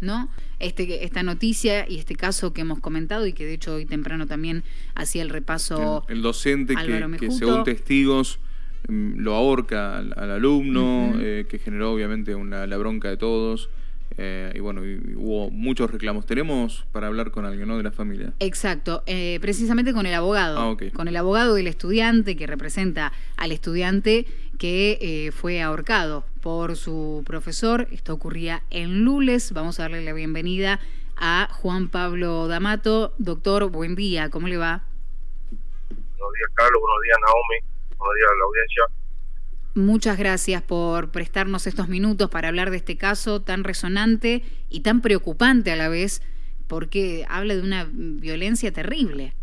¿no? Este, esta noticia y este caso que hemos comentado y que de hecho hoy temprano también hacía el repaso. El, docente que, según testigos mm, lo ahorca al, alumno, eh, que generó obviamente una, la bronca de todos. Eh, y bueno, hubo muchos reclamos. Tenemos para hablar con alguien, ¿no? De la familia. Exacto, eh, precisamente con el abogado. Ah, con el abogado del estudiante que representa al estudiante que eh, fue ahorcado por su profesor. Esto ocurría en Lules. Vamos a darle la bienvenida a Juan Pablo D'Amato. Doctor, buen día, ¿cómo le va? Buenos días, Carlos. Buenos días, Naomi. Buenos días a la audiencia. Muchas gracias por prestarnos estos minutos para hablar de este caso tan resonante y tan preocupante a la vez, porque habla de una violencia terrible.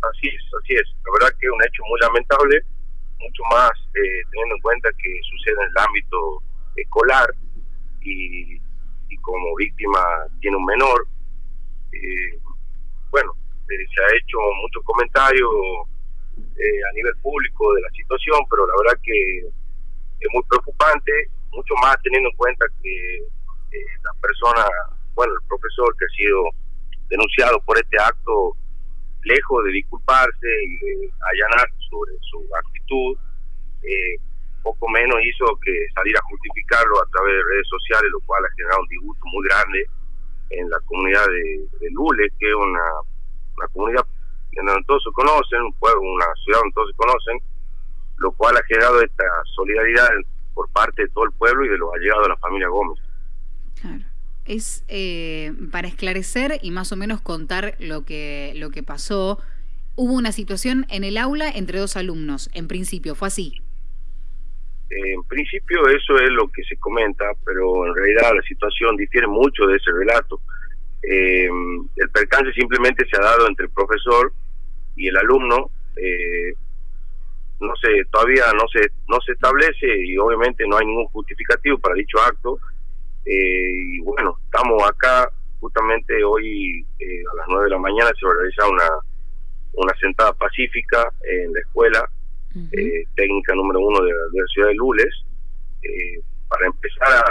Así es, así es. La verdad que es un hecho muy lamentable, mucho más eh, teniendo en cuenta que sucede en el ámbito escolar y, como víctima tiene un menor. Eh, bueno, eh, se ha hecho muchos comentarios eh, a nivel público de la situación, pero la verdad que es muy preocupante, mucho más teniendo en cuenta que eh, la persona, bueno, el profesor que ha sido denunciado por este acto, lejos de disculparse y de allanar sobre su actitud, eh, poco menos hizo que salir a justificarlo a través de redes sociales, lo cual ha generado un disgusto muy grande en la comunidad de, de Lule, que es una, una comunidad donde todos se conocen, un pueblo, una ciudad donde todos se conocen, lo cual ha generado esta solidaridad por parte de todo el pueblo y de los allegados de la familia Gómez. Claro. Es eh, para esclarecer y más o menos contar lo que, lo que pasó. Hubo una situación en el aula entre dos alumnos, en principio, ¿fue así? En principio eso es lo que se comenta, pero en realidad la situación difiere mucho de ese relato. Eh, el percance simplemente se ha dado entre el profesor y el alumno. Eh, no sé, todavía no se no se establece y obviamente no hay ningún justificativo para dicho acto. Eh, y bueno, estamos acá justamente hoy eh, a las 9 de la mañana se va a realizar una una sentada pacífica en la escuela técnica número uno de, la ciudad de Lules para empezar a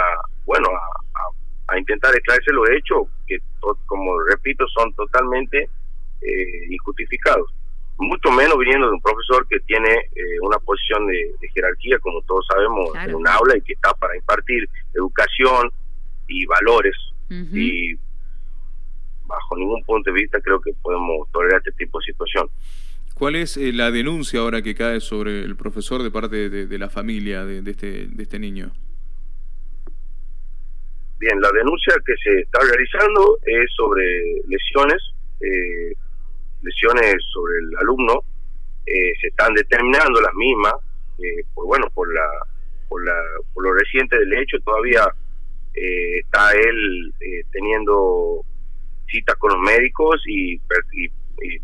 bueno a, a intentar esclarecer los hechos que, como repito, son totalmente eh, injustificados. Mucho menos viniendo de un profesor que tiene eh, una posición de, jerarquía, como todos sabemos, en un aula y que está para impartir educación y valores. Y bajo ningún punto de vista creo que podemos tolerar este tipo de situación. ¿Cuál es eh, la denuncia ahora que cae sobre el profesor de parte de, la familia de, este, de este niño? Bien, la denuncia que se está realizando es sobre lesiones, eh, lesiones sobre el alumno. Eh, se están determinando las mismas, eh, por bueno, por la, por la, por lo reciente del hecho todavía está él teniendo citas con los médicos y,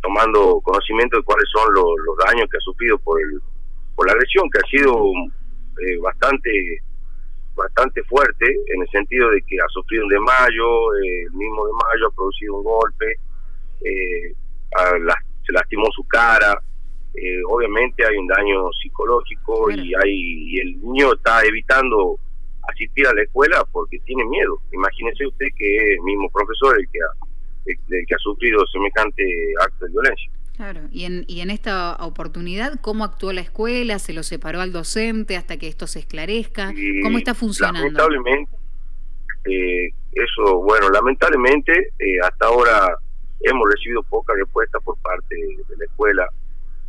tomando conocimiento de cuáles son los, daños que ha sufrido por el, por la lesión que ha sido bastante bastante fuerte en el sentido de que ha sufrido un desmayo, eh, el mismo desmayo ha producido un golpe, eh, se lastimó su cara, eh, obviamente hay un daño psicológico y hay el niño está evitando asistir a la escuela porque tiene miedo. Imagínese usted que es el mismo profesor el que el que ha sufrido semejante acto de violencia. Claro, y en, y en esta oportunidad, ¿cómo actuó la escuela? ¿Se lo separó al docente hasta que esto se esclarezca? ¿Cómo está funcionando? Lamentablemente, eh, eso, bueno, lamentablemente eh, hasta ahora hemos recibido poca respuesta por parte de la escuela.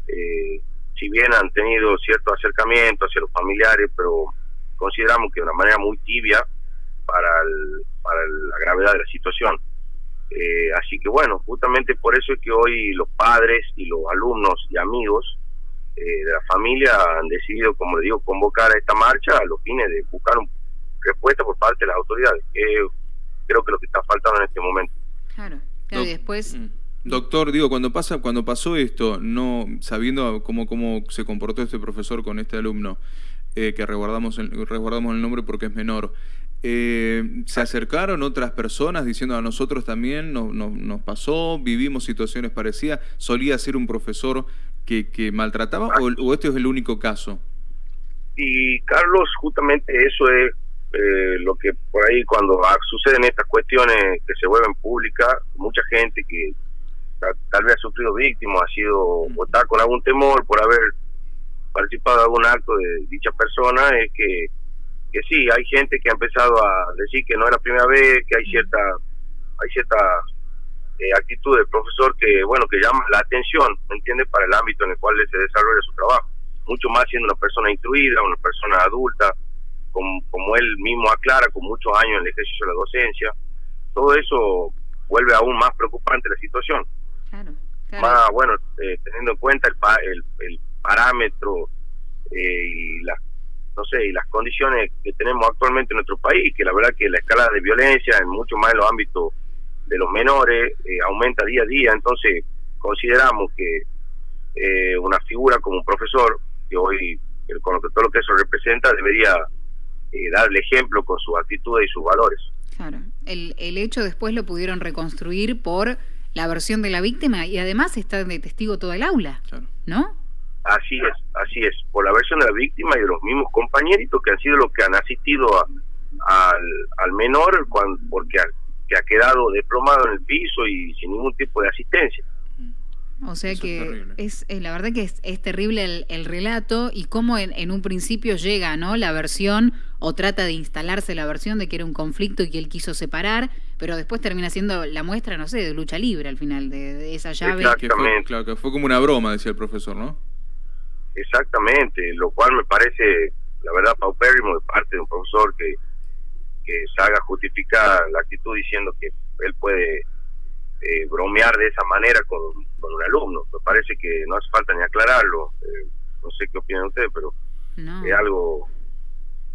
Eh, si bien han tenido cierto acercamiento hacia los familiares, pero consideramos que de una manera muy tibia para, para la gravedad de la situación. Eh, así que bueno, justamente por eso es que hoy los padres y los alumnos y amigos eh, de la familia han decidido, como le digo, convocar a esta marcha a los fines de buscar una respuesta por parte de las autoridades, que creo que lo que está faltando en este momento. Claro, claro y después... Mm. Doctor, digo, cuando pasa, cuando pasó esto, no sabiendo cómo, cómo se comportó este profesor con este alumno, eh, que resguardamos el, resguardamos el nombre porque es menor, eh, ¿Se acercaron otras personas diciendo a nosotros también nos, nos, pasó, vivimos situaciones parecidas? ¿Solía ser un profesor que, que maltrataba o, o, este es el único caso? Y Carlos, justamente eso es eh, lo que por ahí cuando suceden estas cuestiones que se vuelven públicas, mucha gente que tal, vez ha sufrido víctimas, ha sido o está con algún temor por haber participado en algún acto de dicha persona, es que, que sí, hay gente que ha empezado a decir que no es la primera vez, que hay cierta hay cierta eh, actitud del profesor que, bueno, que llama la atención, ¿me entiende?, para el ámbito en el cual se desarrolla su trabajo. Mucho más siendo una persona instruida, una persona adulta, como, como él mismo aclara, con muchos años en el ejercicio de la docencia. Todo eso vuelve aún más preocupante la situación. Claro, Más, bueno, eh, teniendo en cuenta el, el, parámetro eh, y las no sé, y las condiciones que tenemos actualmente en nuestro país, que la verdad que la escala de violencia, en mucho más en los ámbitos de los menores, eh, aumenta día a día, entonces consideramos que eh, una figura como un profesor, que hoy, con todo lo que eso representa, debería eh, darle ejemplo con sus actitudes y sus valores. Claro, el, el hecho después lo pudieron reconstruir por la versión de la víctima y además está de testigo todo el aula, ¿no? Así es, así es, por la versión de la víctima y de los mismos compañeritos que han sido los que han asistido al, al menor cuando, porque que ha quedado desplomado en el piso y sin ningún tipo de asistencia. O sea que es, eh, la verdad que es, es terrible el, relato y cómo en, en, un principio llega no la versión o trata de instalarse la versión de que era un conflicto y que él quiso separar, pero después termina siendo la muestra, no sé, de lucha libre al final, de, esa llave. Exactamente. claro, que fue como una broma, decía el profesor, ¿no? Exactamente, lo cual me parece, la verdad, paupérrimo de parte de un profesor que, que se haga justificar la actitud diciendo que él puede eh, bromear de esa manera con, un alumno. Me parece que no hace falta ni aclararlo. Eh, no sé qué opinan ustedes, pero es algo...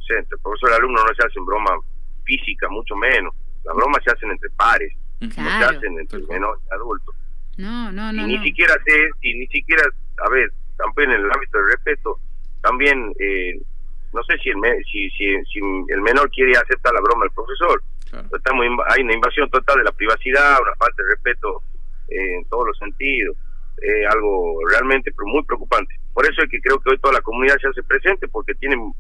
sé, entre profesor y alumno no se hacen broma física, mucho menos. Las bromas se hacen entre pares, no se hacen entre menores y adultos. No, no, no. Y ni siquiera sé, y ni siquiera, a ver, también en el ámbito del respeto, también eh, no sé si el, si, si, el menor quiere aceptar la broma del profesor. Estamos, hay una invasión total de la privacidad, una falta de respeto eh, en todos los sentidos. Eh, algo realmente muy preocupante. Por eso es que creo que hoy toda la comunidad se hace presente, porque tienen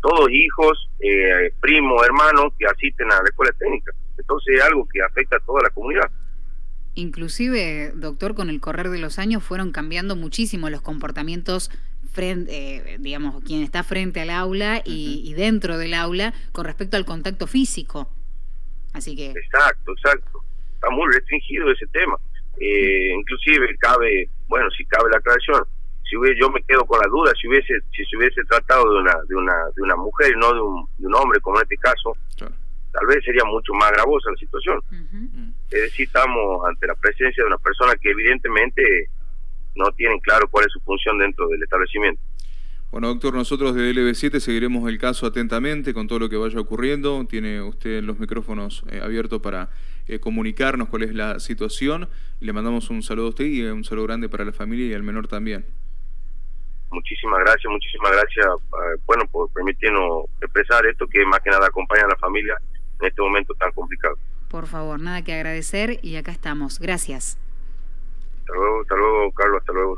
todos hijos, eh, primos, hermanos que asisten a la escuela técnica. Entonces es algo que afecta a toda la comunidad. Inclusive, doctor, con el correr de los años fueron cambiando muchísimo los comportamientos frente, eh, digamos, quien está frente al aula y, dentro del aula con respecto al contacto físico. Así que... Exacto, exacto. Está muy restringido ese tema. Eh, inclusive cabe, bueno, si cabe la aclaración, si hubiese, yo me quedo con la duda, si hubiese si se hubiese tratado de una de una de una mujer y no de un, de un hombre como en este caso, tal vez sería mucho más gravosa la situación. Es decir, estamos ante la presencia de una persona que evidentemente no tienen claro cuál es su función dentro del establecimiento. Bueno, doctor, nosotros de LB7 seguiremos el caso atentamente con todo lo que vaya ocurriendo. Tiene usted los micrófonos eh, abiertos para eh, comunicarnos cuál es la situación. Le mandamos un saludo a usted y un saludo grande para la familia y al menor también. Muchísimas gracias, muchísimas gracias, eh, bueno, por permitirnos expresar esto que más que nada acompaña a la familia en este momento tan complicado. Por favor, nada que agradecer y acá estamos. Gracias. Hasta luego, hasta luego, Carlos, hasta luego.